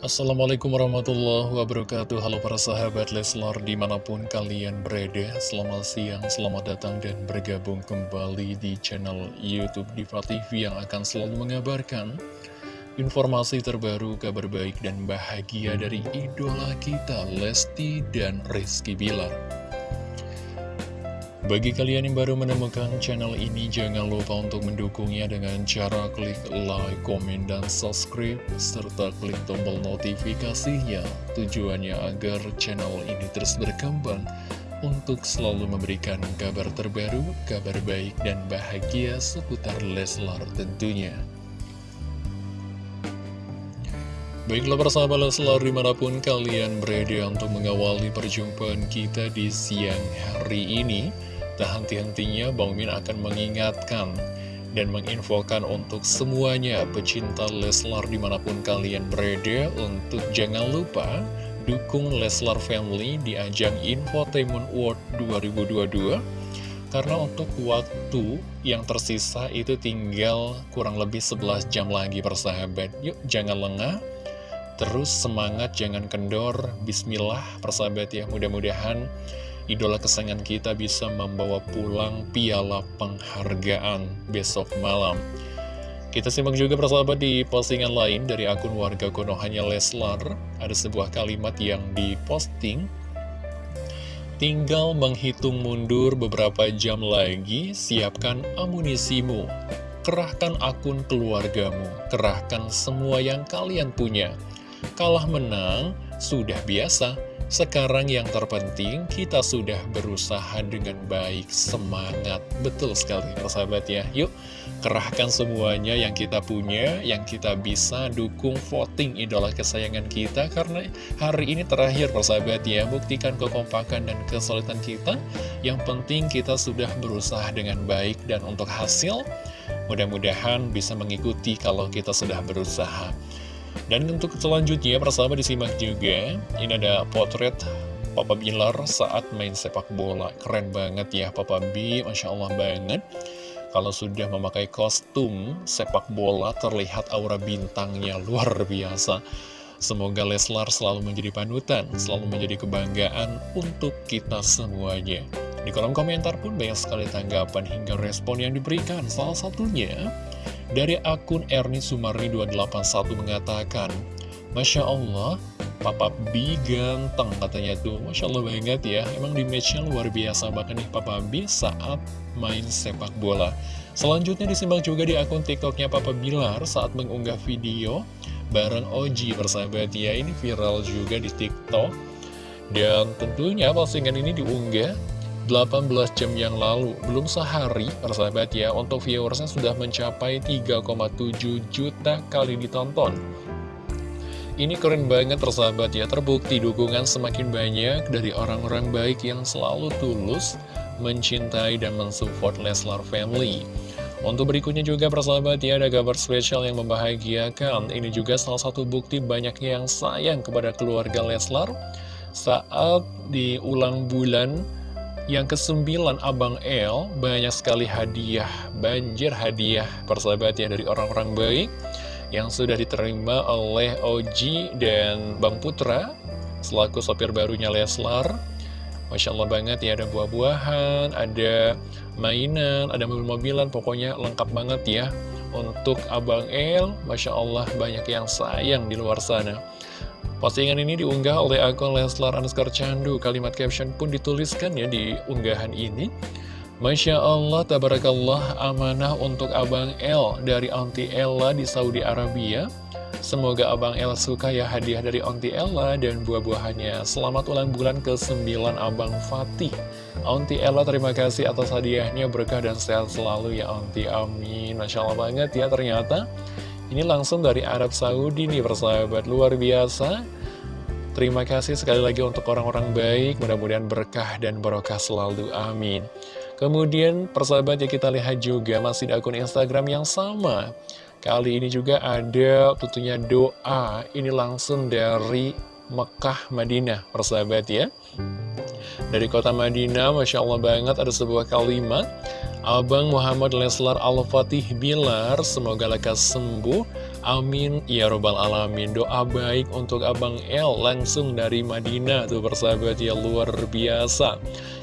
Assalamualaikum warahmatullahi wabarakatuh. Halo para sahabat Leslar di mana pun kalian berada Selamat siang, selamat datang dan bergabung kembali di channel Youtube Diva TV Yang akan selalu mengabarkan informasi terbaru, kabar baik dan bahagia dari idola kita Lesti dan Rizky Bilar bagi kalian yang baru menemukan channel ini, jangan lupa untuk mendukungnya dengan cara klik like, komen, dan subscribe, serta klik tombol notifikasinya. Tujuannya agar channel ini terus berkembang untuk selalu memberikan kabar terbaru, kabar baik, dan bahagia seputar Leslar tentunya. Baiklah persahabat Leslar di mana pun kalian berada untuk mengawali perjumpaan kita di siang hari ini Tak henti-hentinya Bang Min akan mengingatkan dan menginfokan untuk semuanya pecinta Leslar di mana pun kalian berada. Untuk jangan lupa dukung Leslar Family di ajang Infotainment World 2022 karena untuk waktu yang tersisa itu tinggal kurang lebih 11 jam lagi persahabat. Yuk jangan lengah. Terus semangat jangan kendor. Bismillah persahabat ya. Mudah-mudahan idola kesayangan kita bisa membawa pulang piala penghargaan besok malam. Kita simak juga persahabat di postingan lain dari akun warga Konohanya Leslar. Ada sebuah kalimat yang diposting. Tinggal menghitung mundur beberapa jam lagi, siapkan amunisimu. Kerahkan akun keluargamu, kerahkan semua yang kalian punya. Kalah menang, sudah biasa sekarang yang terpenting kita sudah berusaha dengan baik, semangat. Betul sekali persahabat ya. Yuk kerahkan semuanya yang kita punya, yang kita bisa dukung voting idola kesayangan kita. Karena hari ini terakhir persahabat ya, buktikan kekompakan dan kesulitan kita. Yang penting kita sudah berusaha dengan baik dan untuk hasil mudah-mudahan bisa mengikuti kalau kita sudah berusaha. Dan untuk selanjutnya, persahabat disimak juga, ini ada potret Papa Bilar saat main sepak bola. Keren banget ya Papa B, Masya Allah banget. Kalau sudah memakai kostum sepak bola, terlihat aura bintangnya luar biasa. Semoga Leslar selalu menjadi panutan, selalu menjadi kebanggaan untuk kita semuanya. Di kolom komentar pun banyak sekali tanggapan hingga respon yang diberikan. Salah satunya, dari akun Erni Sumarni 281 mengatakan, Masya Allah, Papa B ganteng katanya tuh. Masya Allah banget ya, emang di matchnya luar biasa bahkan nih Papa B saat main sepak bola. Selanjutnya disimak juga di akun TikToknya Papa Bilar saat mengunggah video bareng Oji bersahabat ya. Ini viral juga di TikTok. Dan tentunya postingan ini diunggah 18 jam yang lalu, belum sehari, persahabat ya, untuk viewersnya sudah mencapai 3,7 juta kali ditonton. Ini keren banget persahabat ya, terbukti dukungan semakin banyak dari orang-orang baik yang selalu tulus mencintai dan mensupport Leslar Family. Untuk berikutnya juga persahabat ya, ada kabar spesial yang membahagiakan. Ini juga salah satu bukti banyaknya yang sayang kepada keluarga Leslar saat di ulang bulan yang kesembilan Abang El banyak sekali hadiah, banjir hadiah persahabat ya dari orang-orang baik yang sudah diterima oleh Oji dan Bang Putra selaku sopir barunya Leslar. Masya Allah banget ya ada buah-buahan, ada mainan, ada mobil-mobilan, pokoknya lengkap banget ya untuk Abang El. Masya Allah banyak yang sayang di luar sana. Postingan ini diunggah oleh akun Leslar Anskar Candu. Kalimat caption pun dituliskan ya di unggahan ini. Masya Allah, tabarakallah, amanah untuk Abang El dari Auntie Ella di Saudi Arabia. Semoga Abang El suka ya hadiah dari Auntie Ella dan buah-buahannya. Selamat ulang bulan ke-9 Abang Fatih. Auntie Ella terima kasih atas hadiahnya, berkah dan sehat selalu ya Auntie, amin. Masya Allah banget ya ternyata. Ini langsung dari Arab Saudi nih persahabat, luar biasa. Terima kasih sekali lagi untuk orang-orang baik, mudah-mudahan berkah dan barokah selalu, amin. Kemudian persahabat ya kita lihat juga masih di akun Instagram yang sama. Kali ini juga ada tentunya doa, ini langsung dari Mekah, Madinah, persahabat ya. Dari kota Madinah, Masya Allah banget ada sebuah kalimat Abang Muhammad Leslar Al-Fatih Bilar, semoga lekas sembuh. Amin, ya robbal alamin. Doa baik untuk Abang El langsung dari Madinah, tuh persahabat ya luar biasa.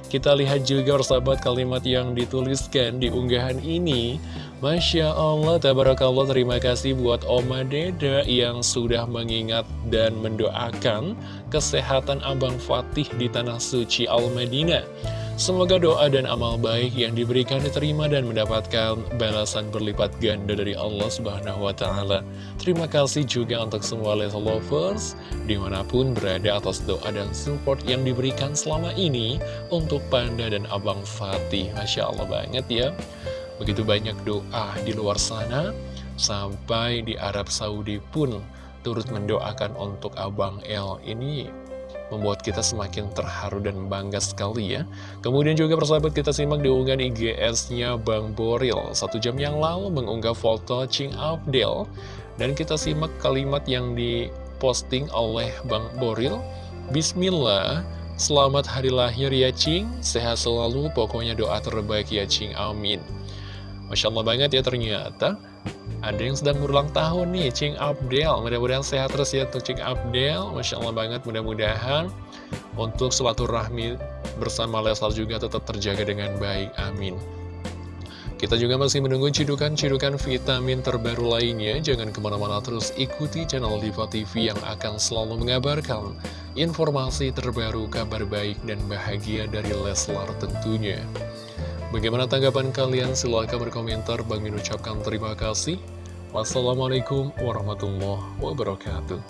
Kita lihat juga persahabat kalimat yang dituliskan di unggahan ini. Masya Allah, tabarakallah, terima kasih buat Oma Deda yang sudah mengingat dan mendoakan kesehatan Abang Fatih di Tanah Suci Al-Madinah. Semoga doa dan amal baik yang diberikan diterima dan mendapatkan balasan berlipat ganda dari Allah Subhanahu wa Ta'ala. Terima kasih juga untuk semua Leslie Lovers, di mana pun berada atas doa dan support yang diberikan selama ini untuk Panda dan Abang Fatih. Masya Allah banget ya. Begitu banyak doa di luar sana, sampai di Arab Saudi pun turut mendoakan untuk Abang El ini membuat kita semakin terharu dan bangga sekali ya. Kemudian juga persahabat kita simak di unggahan IGS-nya Bang Boril. Satu jam yang lalu mengunggah foto Ching Abdel. Dan kita simak kalimat yang diposting oleh Bang Boril. Bismillah, selamat hari lahir ya Cing, sehat selalu, pokoknya doa terbaik ya Cing, amin. Masya Allah banget ya ternyata ada yang sedang berulang tahun nih, Cing Abdel. Mudah-mudahan sehat terus ya untuk Cing Abdel. Masya Allah banget, mudah-mudahan untuk suatu rahmi bersama Leslar juga tetap terjaga dengan baik. Amin. Kita juga masih menunggu cidukan-cidukan vitamin terbaru lainnya. Jangan ke mana-mana terus ikuti channel Diva TV yang akan selalu mengabarkan informasi terbaru, kabar baik, dan bahagia dari Leslar tentunya. Bagaimana tanggapan kalian? Silahkan berkomentar. Bang Min ucapkan terima kasih. Wassalamualaikum warahmatullahi wabarakatuh.